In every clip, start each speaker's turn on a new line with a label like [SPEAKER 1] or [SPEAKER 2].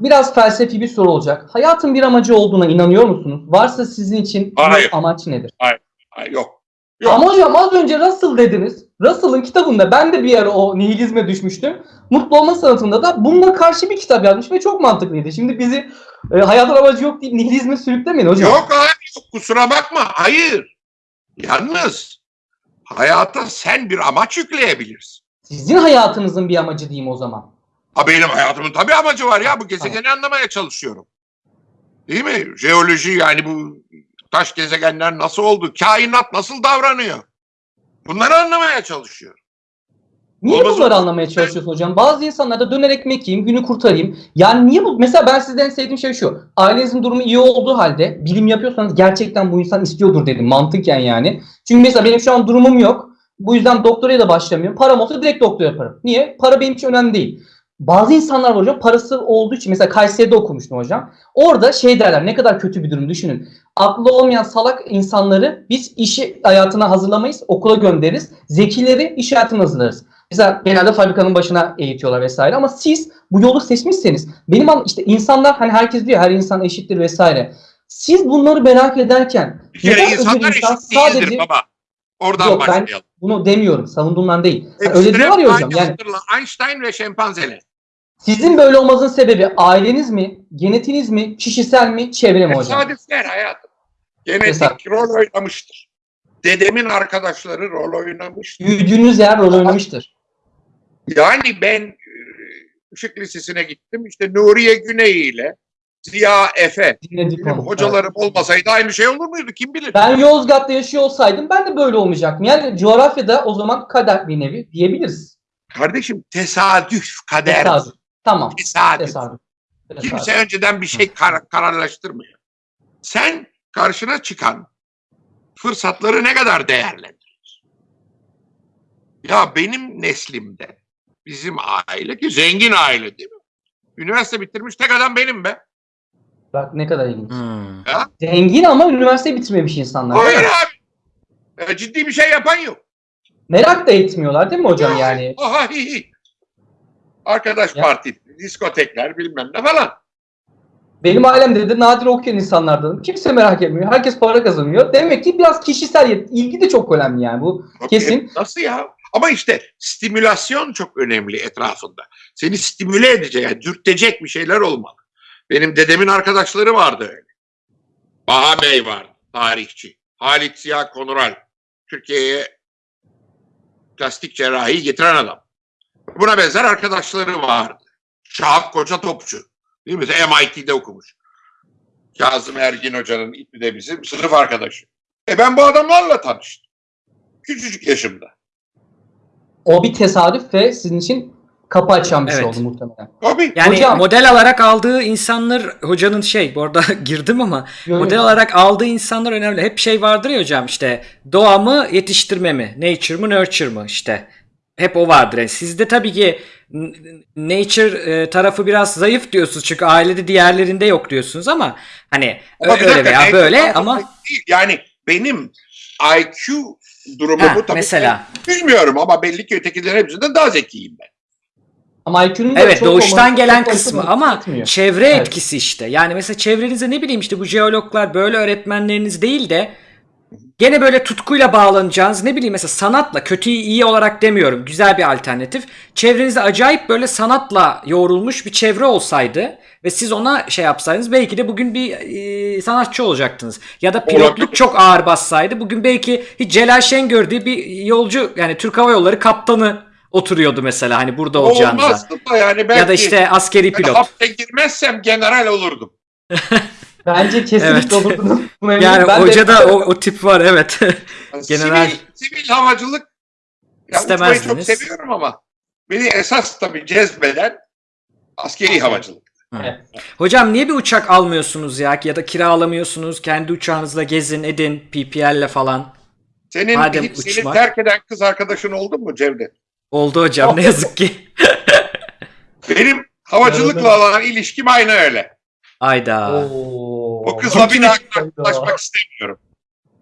[SPEAKER 1] biraz felsefi bir soru olacak. Hayatın bir amacı olduğuna inanıyor musunuz? Varsa sizin için
[SPEAKER 2] Hayır.
[SPEAKER 1] amaç nedir?
[SPEAKER 2] Ay, yok. Yok.
[SPEAKER 1] Ama hocam az önce Russell dediniz. Russell'ın kitabında ben de bir ara o nihilizme düşmüştüm. Mutlu olma sanatında da bununla karşı bir kitap yazmış ve çok mantıklıydı. Şimdi bizi e, hayatın amacı yok deyip nihilizme sürüklemeyin hocam.
[SPEAKER 2] Yok abi yok kusura bakma. Hayır. Yalnız hayata sen bir amaç yükleyebilirsin.
[SPEAKER 1] Sizin hayatınızın bir amacı diyeyim o zaman.
[SPEAKER 2] Ha benim hayatımın tabii amacı var ya. Bu gezegeni anlamaya çalışıyorum. Değil mi? Jeoloji yani bu taş gezegenler nasıl oldu? Kainat nasıl davranıyor? Bunları anlamaya çalışıyorum.
[SPEAKER 1] Niye
[SPEAKER 2] Olmaz
[SPEAKER 1] bunları
[SPEAKER 2] mı?
[SPEAKER 1] anlamaya çalışıyorsun hocam? Bazı insanlar da döner ekmek yiyeyim, günü kurtarayım. Yani niye bu? Mesela ben sizden en sevdiğim şey şu. Ailenizin durumu iyi olduğu halde bilim yapıyorsanız gerçekten bu insan istiyordur dedim mantıken yani. Çünkü mesela benim şu an durumum yok. Bu yüzden doktoraya da başlamıyorum. Param olsa direkt doktor yaparım. Niye? Para benim için önemli değil. Bazı insanlar var hocam parası olduğu için mesela Kayseri'de okumuştum hocam. Orada şey derler ne kadar kötü bir durum düşünün. Aklı olmayan salak insanları biz işi hayatına hazırlamayız, okula göndeririz. Zekileri iş hayatına hazırlarız. Mesela genelde fabrikanın başına eğitiyorlar vesaire ama siz bu yolu seçmişseniz benim an işte insanlar hani herkes diyor her insan eşittir vesaire. Siz bunları merak ederken neden
[SPEAKER 2] insanlar
[SPEAKER 1] insan
[SPEAKER 2] eşit
[SPEAKER 1] sadece-
[SPEAKER 2] baba. Oradan
[SPEAKER 1] Yok, ben-
[SPEAKER 2] başlayalım.
[SPEAKER 1] bunu demiyorum savunduğumdan değil.
[SPEAKER 2] Hepsi
[SPEAKER 1] öyle diyorlar ya hocam yani.
[SPEAKER 2] Einstein ve şempanzeler.
[SPEAKER 1] Sizin böyle olmanızın sebebi aileniz mi, genetiniz mi, kişisel mi, çevre mi hocam?
[SPEAKER 2] Tesadüfler hayatım. Genetik
[SPEAKER 1] Tesadüf.
[SPEAKER 2] rol oynamıştır. Dedemin arkadaşları rol oynamış.
[SPEAKER 1] Büyüdüğünüz yer rol oynamıştır.
[SPEAKER 2] Yani ben e, Işık Lisesi'ne gittim. İşte Nuriye Güney ile Ziya Efe.
[SPEAKER 1] Dinledik
[SPEAKER 2] Benim
[SPEAKER 1] onu.
[SPEAKER 2] hocalarım olmasaydı aynı şey olur muydu? Kim bilir?
[SPEAKER 1] Ben Yozgat'ta yaşıyor olsaydım ben de böyle olmayacaktım. Yani coğrafyada o zaman kader bir nevi diyebiliriz.
[SPEAKER 2] Kardeşim tesadüf, kader.
[SPEAKER 1] Tesadüf. Tamam.
[SPEAKER 2] Tesadüf.
[SPEAKER 1] Tesadüf. Tesadüf.
[SPEAKER 2] Kimse önceden bir şey kar- kararlaştırmıyor. Sen karşına çıkan fırsatları ne kadar değerlendirir? Ya benim neslimde bizim aile ki zengin aile değil mi? Üniversite bitirmiş tek adam benim be.
[SPEAKER 1] Bak ne kadar ilginç.
[SPEAKER 3] Hmm.
[SPEAKER 1] Zengin ama üniversite bitirmemiş insanlar.
[SPEAKER 2] Hayır abi. E, ciddi bir şey yapan yok.
[SPEAKER 1] Merak da etmiyorlar değil mi hocam yani?
[SPEAKER 2] Aha, hi, hi. Arkadaş
[SPEAKER 1] Ya.
[SPEAKER 2] parti, diskotekler bilmem ne falan.
[SPEAKER 1] Benim ailemde de nadir okuyan insanlardan. Kimse merak etmiyor. Herkes para kazanıyor. Demek ki biraz kişisel ilgi de çok önemli yani bu. Kesin.
[SPEAKER 2] Nasıl ya? Ama işte stimülasyon çok önemli etrafında. Seni stimüle edecek, yani dürtecek bir şeyler olmalı. Benim dedemin arkadaşları vardı öyle. Baha Bey vardı, tarihçi. Halit Ziya Konural, Türkiye'ye plastik cerrahi getiren adam. Buna benzer arkadaşları vardı. Şahap Koca Topçu. Değil mi? MIT'de okumuş. Kazım Ergin Hoca'nın İTÜ'de de bizim sınıf arkadaşı. E ben bu adamlarla tanıştım. Küçücük yaşımda.
[SPEAKER 1] O bir tesadüf ve sizin için kapı açan bir şey
[SPEAKER 3] Evet.
[SPEAKER 1] oldu muhtemelen.
[SPEAKER 2] Tabii.
[SPEAKER 3] Yani
[SPEAKER 1] Hocam-
[SPEAKER 3] model alarak aldığı insanlar hocanın şey bu arada girdim ama
[SPEAKER 1] Yo, yo.
[SPEAKER 3] model olarak aldığı insanlar önemli. Hep şey vardır ya hocam işte doğa mı yetiştirme mi? Nature mı nurture mı işte. Hep o vardır. Yani sizde tabii ki nature e, tarafı biraz zayıf diyorsunuz çünkü ailede diğerlerinde yok diyorsunuz ama hani
[SPEAKER 2] Ama
[SPEAKER 3] öyle
[SPEAKER 2] dakika,
[SPEAKER 3] veya böyle ama
[SPEAKER 2] değil. Yani benim IQ durumumu
[SPEAKER 3] ha,
[SPEAKER 2] tabii
[SPEAKER 3] mesela
[SPEAKER 2] bilmiyorum ama belli ki ötekilerin hepsinden daha zekiyim ben.
[SPEAKER 1] Ama IQ'nun da
[SPEAKER 3] Evet
[SPEAKER 1] çok
[SPEAKER 3] doğuştan
[SPEAKER 1] olması
[SPEAKER 3] gelen
[SPEAKER 1] çok
[SPEAKER 3] kısmı ama
[SPEAKER 1] etmiyor.
[SPEAKER 3] çevre
[SPEAKER 1] Evet.
[SPEAKER 3] etkisi işte. Yani mesela çevrenize ne bileyim işte bu jeologlar böyle öğretmenleriniz değil de gene böyle tutkuyla bağlanacağınız ne bileyim mesela sanatla kötüyü iyi olarak demiyorum. Güzel bir alternatif. Çevrenizde acayip böyle sanatla yoğrulmuş bir çevre olsaydı ve siz ona şey yapsaydınız belki de bugün bir e, sanatçı olacaktınız. Ya da pilotluk
[SPEAKER 2] Olabilir.
[SPEAKER 3] çok ağır bassaydı bugün belki hiç Celal Şengör diye bir yolcu yani Türk Hava Yolları kaptanı oturuyordu mesela hani burada olacağınıza.
[SPEAKER 2] Olmazdı da yani belki
[SPEAKER 3] Ya da işte askeri pilot.
[SPEAKER 2] hapse girmezsem general olurdum.
[SPEAKER 1] Bence kesinlikle
[SPEAKER 3] Evet.
[SPEAKER 1] Buna eminim.
[SPEAKER 3] Yani
[SPEAKER 1] Ben de-
[SPEAKER 3] hoca da o, o tip var evet. General.
[SPEAKER 2] Sivil, sivil havacılık ya uçmayı çok
[SPEAKER 3] İstemezdiniz.
[SPEAKER 2] seviyorum ama beni esas tabii cezbeden askeri havacılık.
[SPEAKER 3] Hocam niye bir uçak almıyorsunuz ya ya da kiralamıyorsunuz kendi uçağınızla gezin edin PPL'le falan.
[SPEAKER 2] Senin
[SPEAKER 3] Madem
[SPEAKER 2] hiç seni
[SPEAKER 3] uçmak-
[SPEAKER 2] terk eden kız arkadaşın oldu mu Cevdet?
[SPEAKER 3] Oldu hocam ne yazık ki.
[SPEAKER 2] Benim havacılıkla olan ilişkim aynı öyle.
[SPEAKER 3] Ayda.
[SPEAKER 1] Oo.
[SPEAKER 2] O kızla bir daha karşılaşmak istemiyorum.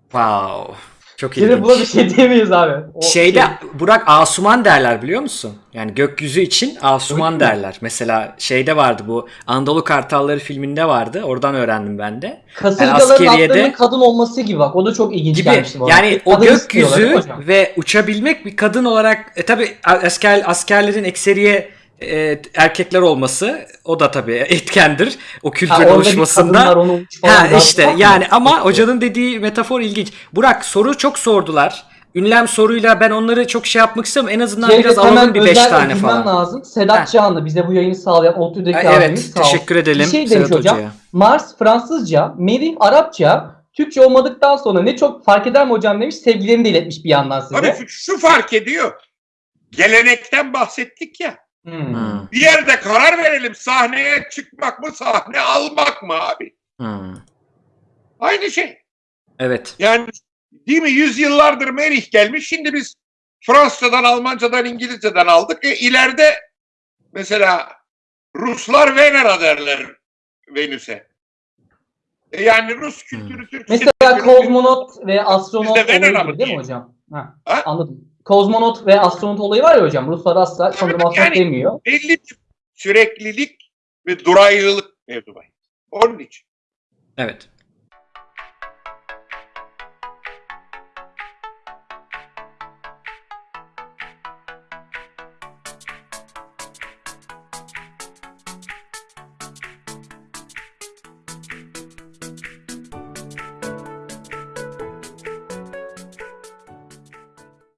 [SPEAKER 3] Wow. Çok
[SPEAKER 1] Şimdi
[SPEAKER 3] ilginç.
[SPEAKER 1] buna bir şey diyemeyiz abi. O
[SPEAKER 3] Şeyde
[SPEAKER 1] şey-
[SPEAKER 3] Burak Asuman derler biliyor musun? Yani gökyüzü için Asuman
[SPEAKER 1] Öyle mi?
[SPEAKER 3] derler. Mesela şeyde vardı bu Anadolu Kartalları filminde vardı. Oradan öğrendim ben de.
[SPEAKER 1] kasırgaların
[SPEAKER 3] askeriyede-
[SPEAKER 1] atlarının kadın olması gibi bak. O da çok ilginç
[SPEAKER 3] Gibi.
[SPEAKER 1] gelmişti bana.
[SPEAKER 3] Yani o
[SPEAKER 1] mi
[SPEAKER 3] gökyüzü ve uçabilmek bir kadın olarak e, tabi asker askerlerin ekseriye e, erkekler olması o da tabi etkendir o kültürün oluşmasında.
[SPEAKER 1] onu
[SPEAKER 3] Ha işte
[SPEAKER 1] mı?
[SPEAKER 3] yani ama hocanın dediği metafor ilginç. Burak soru çok sordular. Ünlem soruyla ben onları çok şey yapmak istemiyorum. En azından
[SPEAKER 1] Şeyde
[SPEAKER 3] biraz alalım bir 5
[SPEAKER 1] özel
[SPEAKER 3] tane falan.
[SPEAKER 1] lazım. Sedat
[SPEAKER 3] Heh.
[SPEAKER 1] Canlı bize bu yayını sağlayan ODTÜ'deki
[SPEAKER 3] Ha,
[SPEAKER 1] abimiz
[SPEAKER 3] Evet
[SPEAKER 1] sağ olsun.
[SPEAKER 3] teşekkür edelim
[SPEAKER 1] Bir şey
[SPEAKER 3] Sedat
[SPEAKER 1] hocam.
[SPEAKER 3] Hoca'ya.
[SPEAKER 1] Mars Fransızca, Merih Arapça, Türkçe olmadıktan sonra ne çok fark eder mi hocam demiş. Sevgilerini de iletmiş bir yandan size.
[SPEAKER 2] Tabii şu fark ediyor. Gelenekten bahsettik ya.
[SPEAKER 1] Hmm.
[SPEAKER 3] Hmm,
[SPEAKER 2] Bir yerde karar verelim. Sahneye çıkmak mı, sahne almak mı abi?
[SPEAKER 3] hmm.
[SPEAKER 2] Aynı şey.
[SPEAKER 3] Evet.
[SPEAKER 2] Yani değil mi? Yüzyıllardır Merih gelmiş. Şimdi biz Fransızcadan, Almancadan, İngilizceden aldık. E, ileride mesela Ruslar Venera derler Venüs'e. E, yani Rus kültürü, Türk
[SPEAKER 1] Mesela
[SPEAKER 2] kültürü-
[SPEAKER 1] kozmonot ve astronot
[SPEAKER 2] Venera mı
[SPEAKER 1] değil mi hocam? Ha,
[SPEAKER 2] Ha?
[SPEAKER 1] Anladım. Kozmonot ve astronot olayı var ya hocam. Ruslar asla sanırım
[SPEAKER 2] yani-
[SPEAKER 1] demiyor.
[SPEAKER 2] belli bir süreklilik ve duraylılık mevzu var. Onun için.
[SPEAKER 3] Evet.